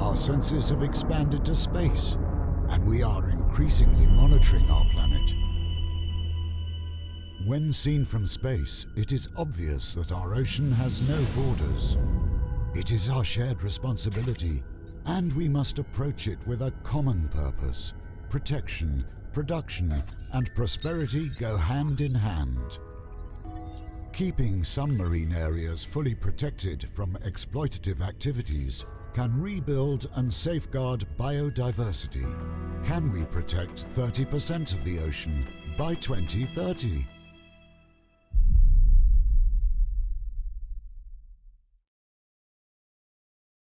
Our senses have expanded to space, and we are increasingly monitoring our planet. When seen from space, it is obvious that our ocean has no borders. It is our shared responsibility, and we must approach it with a common purpose. Protection, production, and prosperity go hand in hand. Keeping some marine areas fully protected from exploitative activities can rebuild and safeguard biodiversity. Can we protect 30% of the ocean by 2030?